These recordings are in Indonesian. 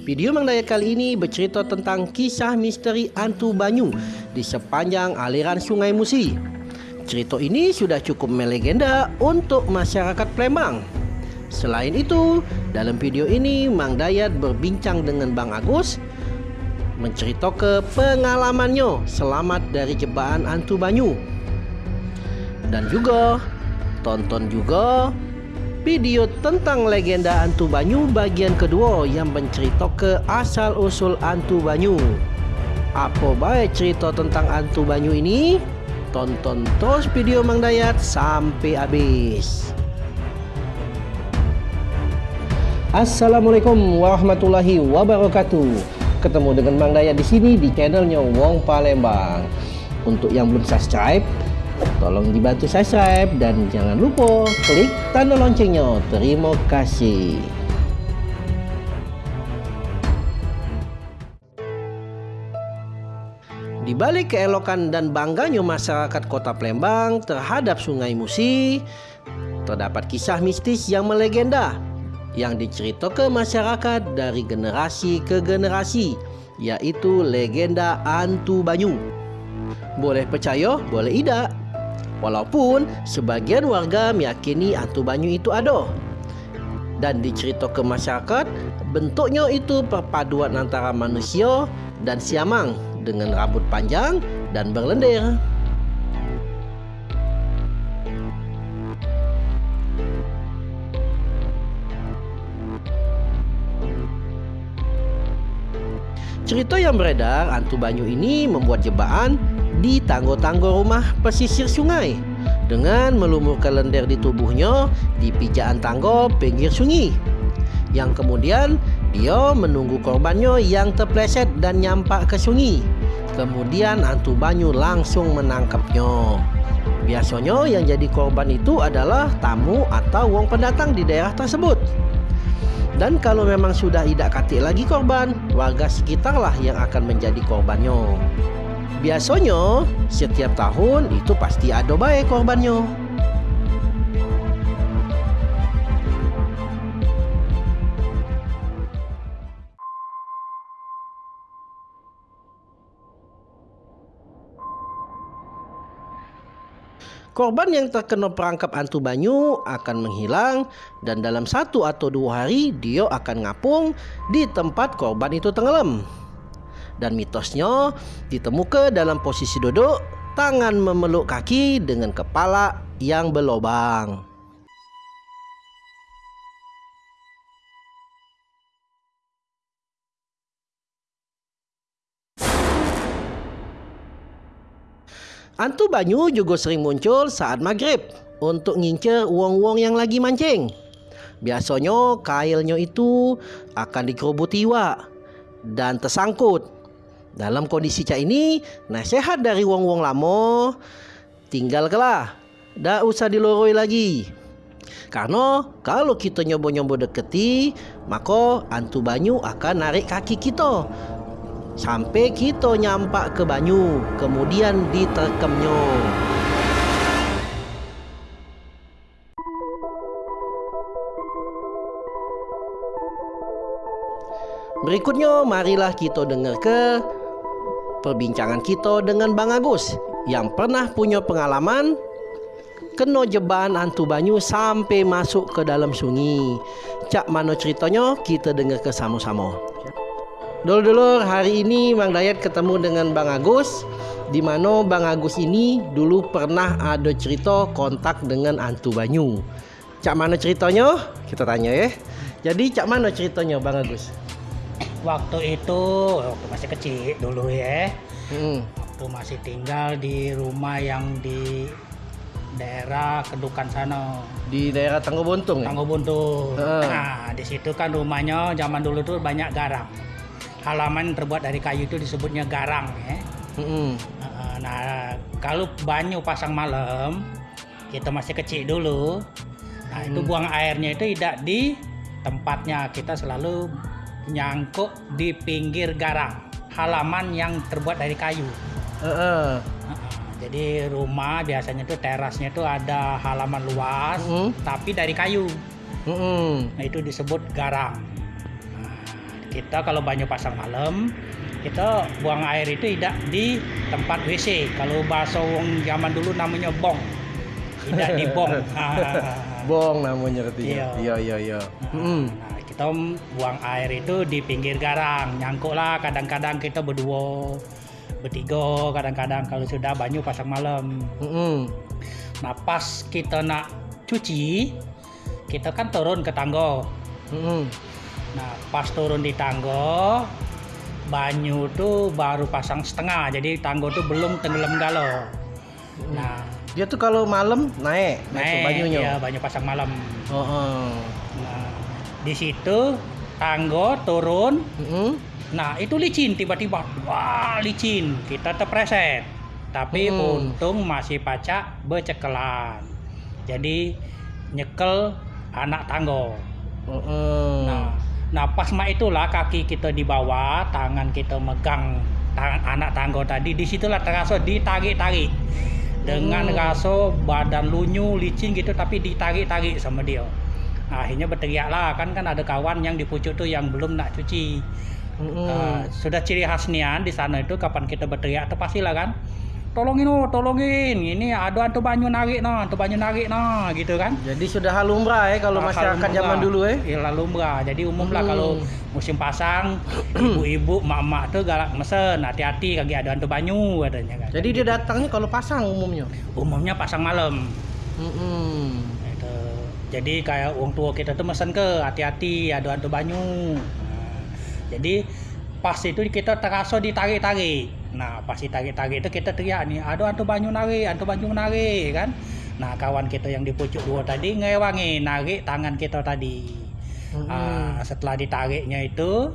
Video Mang Dayat kali ini bercerita tentang kisah misteri Antu Banyu di sepanjang aliran Sungai Musi. Cerita ini sudah cukup melegenda untuk masyarakat Palembang. Selain itu, dalam video ini Mang Dayat berbincang dengan Bang Agus menceritakan pengalamannya selamat dari jebakan Antu Banyu. Dan juga tonton juga video tentang legenda Antu Banyu bagian kedua yang menceritakan asal-usul Antu Banyu. Apa baik cerita tentang Antu Banyu ini? Tonton terus video Mang Dayat sampai habis. Assalamualaikum warahmatullahi wabarakatuh. Ketemu dengan Mang Dayat di sini di channelnya Wong Palembang. Untuk yang belum subscribe, Tolong dibantu subscribe dan jangan lupa klik tanda loncengnya. Terima kasih. Di balik keelokan dan bangganya masyarakat kota Palembang terhadap Sungai Musi, terdapat kisah mistis yang melegenda yang diceritakan masyarakat dari generasi ke generasi, yaitu legenda Antu Banyu. Boleh percaya, boleh tidak. Walaupun sebagian warga meyakini hantu banyu itu ada. Dan diceritakan masyarakat, bentuknya itu perpaduan antara manusia dan siamang dengan rambut panjang dan berlendir. Cerita yang beredar, hantu banyu ini membuat jebakan di tanggo-tanggo rumah pesisir sungai dengan melumurkan lendir di tubuhnya di pijaan tanggo pinggir sungai. Yang kemudian dia menunggu korbannya yang terpleset dan nyampak ke sungai. Kemudian hantu banyu langsung menangkapnya. Biasanya yang jadi korban itu adalah tamu atau wong pendatang di daerah tersebut. Dan kalau memang sudah tidak katik lagi korban, warga sekitarlah yang akan menjadi korbannya. Biasanya setiap tahun itu pasti ada baik korbannya. Korban yang terkena perangkap hantu banyu akan menghilang dan dalam satu atau dua hari dia akan ngapung di tempat korban itu tenggelam dan mitosnya ditemukan dalam posisi duduk, tangan memeluk kaki dengan kepala yang berlobang. Antu banyu juga sering muncul saat maghrib untuk ngincer wong-wong yang lagi mancing. Biasanya kailnya itu akan dikerubuti iwak dan tersangkut dalam kondisi cak ini, nasihat dari wong-wong lamo tinggal kelah. Dah usah diloroi lagi. Karena kalau kita nyobo-nyobo deketi, maka antu banyu akan narik kaki kita. Sampai kita nyampak ke banyu, kemudian diterkemnya. Berikutnya marilah kita dengar ke perbincangan kita dengan Bang Agus yang pernah punya pengalaman kena jebakan hantu banyu sampai masuk ke dalam sungai. Cak mana ceritanya kita dengar ke sama-sama. Dulu-dulu hari ini Bang Dayat ketemu dengan Bang Agus di mana Bang Agus ini dulu pernah ada cerita kontak dengan hantu banyu. Cak mana ceritanya? Kita tanya ya. Jadi cak mana ceritanya Bang Agus? Waktu itu waktu masih kecil dulu ya hmm. waktu masih tinggal di rumah yang di daerah Kedukan sana di daerah Tanggo Buntung ya? Tanggo Buntung uh. nah di situ kan rumahnya zaman dulu tuh banyak garang halaman terbuat dari kayu itu disebutnya garang ya hmm. nah kalau banyu pasang malam kita masih kecil dulu nah hmm. itu buang airnya itu tidak di tempatnya kita selalu nyangkuk di pinggir garang halaman yang terbuat dari kayu. Uh -uh. Jadi rumah biasanya tuh terasnya tuh ada halaman luas, uh -uh. tapi dari kayu. Uh -uh. Nah itu disebut garang. Nah, kita kalau banyu pasang malam kita buang air itu tidak di tempat WC. Kalau bahasa wong zaman dulu namanya bong. Tidak di bong. bong namanya artinya. Iya, iya, iya. Nah, hmm. Buang air itu di pinggir garang. Nyangkuk lah kadang-kadang kita berdua, bertiga kadang-kadang kalau sudah banyu pasang malam. Hmm. Nah, pas kita nak cuci, kita kan turun ke tangga. Hmm. Nah, pas turun di tangga, banyu tuh baru pasang setengah jadi tanggo tuh belum tenggelam galau hmm. nah dia tuh kalau malam naik naik, naik banyunya ya banyu pasang malam oh, oh. nah di situ tanggo turun hmm. nah itu licin tiba-tiba wah licin kita terpreset tapi hmm. untung masih pacak becekelan jadi nyekel anak tanggo hmm. nah Nah pas mak itulah kaki kita di bawah, tangan kita megang tangan anak tangga tadi, di situlah terasa ditarik-tarik dengan hmm. rasa badan lunyu licin gitu tapi ditarik-tarik sama dia. Nah, akhirnya berteriak lah kan kan ada kawan yang di pucuk tuh yang belum nak cuci. Hmm. Uh, sudah ciri khasnya di sana itu kapan kita berteriak itu pastilah kan. Tolongin oh tolongin. Ini ada antu banyu narik nah antu banyu narik nah gitu kan. Jadi sudah halumrah ya kalau nah, masyarakat zaman dulu ya ya halumrah jadi umum lah hmm. kalau musim pasang ibu-ibu mak-mak tuh galak mesen hati-hati kaki ada antu banyu katanya kan. Jadi dia datangnya kalau pasang umumnya? Umumnya pasang malam jadi kayak uang tua kita tuh mesen ke hati-hati ada antu banyu nah, jadi pas itu kita terasa ditarik-tarik Nah pas ditarik-tarik itu kita teriak nih, aduh antu banyu nari, antu banyu nari kan. Nah kawan kita yang di pucuk dua tadi ngewangi narik tangan kita tadi. Hmm. Uh, setelah ditariknya itu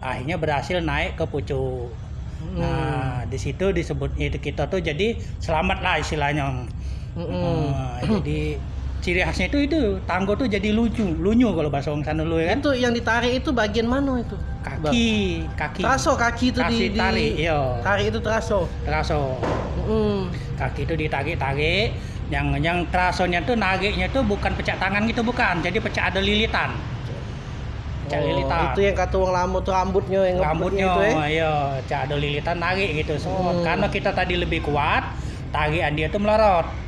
akhirnya berhasil naik ke pucuk. Hmm. Nah di situ disebut itu kita tuh jadi selamat lah istilahnya. Hmm. Uh, jadi ciri khasnya itu itu tanggo tuh jadi lucu lunyu kalau bahasa orang sana dulu ya kan? Itu yang ditarik itu bagian mana itu? Kaki kaki. Teraso kaki itu di, di tarik iya. tarik itu teraso teraso mm. kaki itu ditarik tarik yang yang terasonya tuh nariknya tuh bukan pecah tangan gitu bukan. Jadi pecah ada lilitan. Pecah oh, lilitan. itu yang kata uang lama tuh rambutnya yang rambutnya itu ya iya. Pecah ada lilitan narik gitu semua. Mm. karena kita tadi lebih kuat tarikan dia tuh melorot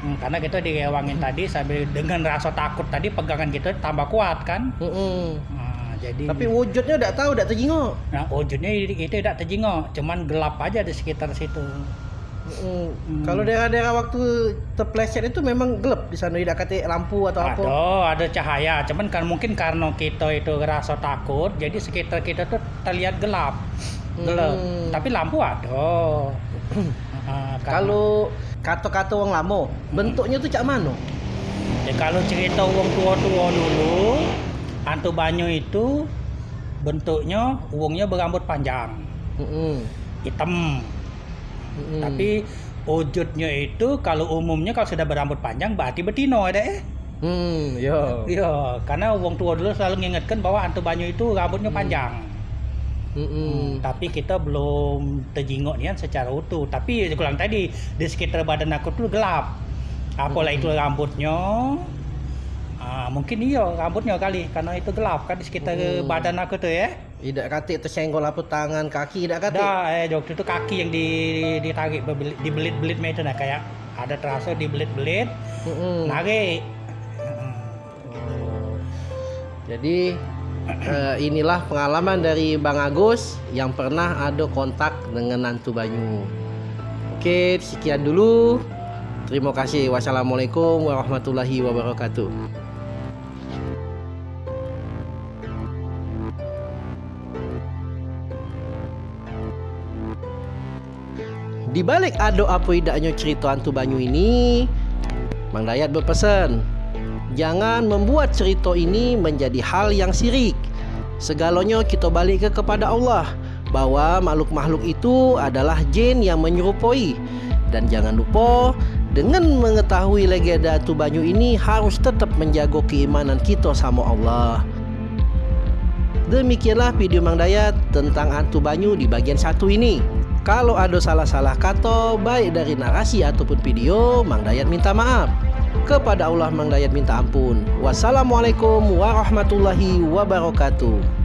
Mm, karena kita direwangin mm. tadi sambil dengan rasa takut tadi pegangan kita tambah kuat kan. Mm -hmm. nah, jadi tapi wujudnya udah tahu udah terjengok. Nah wujudnya itu udah terjengok, cuman gelap aja di sekitar situ. Mm. Hmm. Kalau daerah-daerah waktu terpleset itu memang gelap di sana tidak kata lampu atau apa? Ada, ada cahaya. Cuman kan mungkin karena kita itu rasa takut, jadi sekitar kita tuh terlihat gelap, gelap. Hmm. Tapi lampu ada. uh, kalau kata-kata wong lama bentuknya tuh cak mana ya kalau cerita wong tua-tua dulu hantu banyu itu bentuknya uangnya berambut panjang mm -hmm. hitam mm -hmm. tapi wujudnya itu kalau umumnya kalau sudah berambut panjang berarti betino ada eh Hmm, yo. Yo, karena wong tua dulu selalu mengingatkan bahwa hantu banyu itu rambutnya hmm. panjang. Mm -hmm. Tapi kita belum terjingok nian secara utuh. Tapi kurang tadi di sekitar badan aku tuh gelap. Apalah mm -hmm. itu rambutnya. Ah, mungkin iya rambutnya kali karena itu gelap kan di sekitar mm. badan aku tuh ya. Tidak katik tersenggol apa tangan kaki tidak katik. Dah, eh waktu itu kaki yang di ditarik dibelit-belit itu nah kayak ada terasa dibelit-belit. Mm -hmm. Narik. Jadi uh, inilah pengalaman dari Bang Agus yang pernah ada kontak dengan Nantu Banyu. Oke, sekian dulu. Terima kasih. Wassalamualaikum warahmatullahi wabarakatuh. Di balik ado apa idaknya cerita Antu Banyu ini, Bang Dayat berpesan Jangan membuat cerita ini menjadi hal yang sirik. Segalanya kita balik ke kepada Allah bahwa makhluk-makhluk itu adalah jin yang menyerupai. Dan jangan lupa dengan mengetahui legenda Tubanyu ini harus tetap menjaga keimanan kita sama Allah. Demikianlah video Mang Dayat tentang Hantu Banyu di bagian satu ini. Kalau ada salah-salah kata baik dari narasi ataupun video, Mang Dayat minta maaf. Kepada Allah Mang Dayat minta ampun. Wassalamualaikum warahmatullahi wabarakatuh.